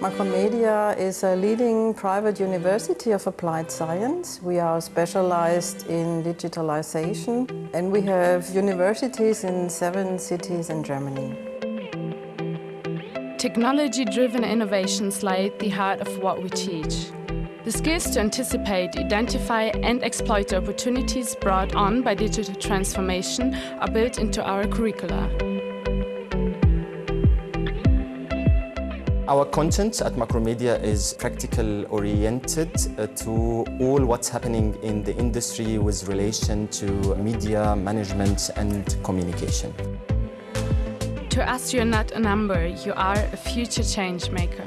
Macromedia is a leading private university of applied science. We are specialized in digitalization and we have universities in seven cities in Germany. Technology-driven innovations lie at the heart of what we teach. The skills to anticipate, identify and exploit the opportunities brought on by digital transformation are built into our curricula. Our content at Macromedia is practical oriented uh, to all what's happening in the industry with relation to media management and communication. To us, you're not a number, you are a future change maker.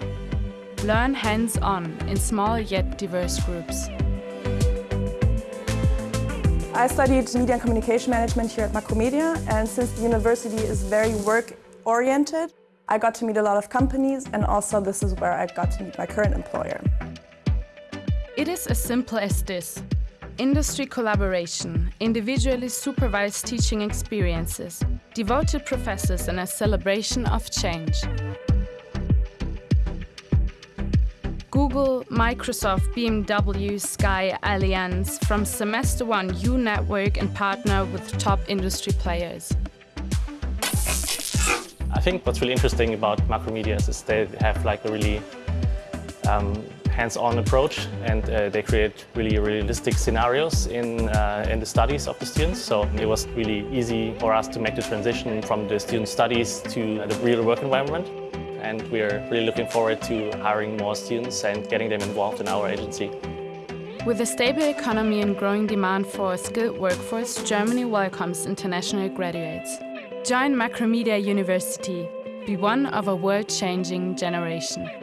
Learn hands-on in small yet diverse groups. I studied media and communication management here at Macromedia and since the university is very work-oriented, I got to meet a lot of companies and also this is where I got to meet my current employer. It is as simple as this. Industry collaboration, individually supervised teaching experiences, devoted professors and a celebration of change. Google, Microsoft, BMW, Sky, Allianz, from semester one you network and partner with top industry players. I think what's really interesting about Macromedia is they have like a really um, hands-on approach and uh, they create really realistic scenarios in, uh, in the studies of the students. So it was really easy for us to make the transition from the student studies to the real work environment. And we're really looking forward to hiring more students and getting them involved in our agency. With a stable economy and growing demand for a skilled workforce, Germany welcomes international graduates. Join Macromedia University. Be one of a world-changing generation.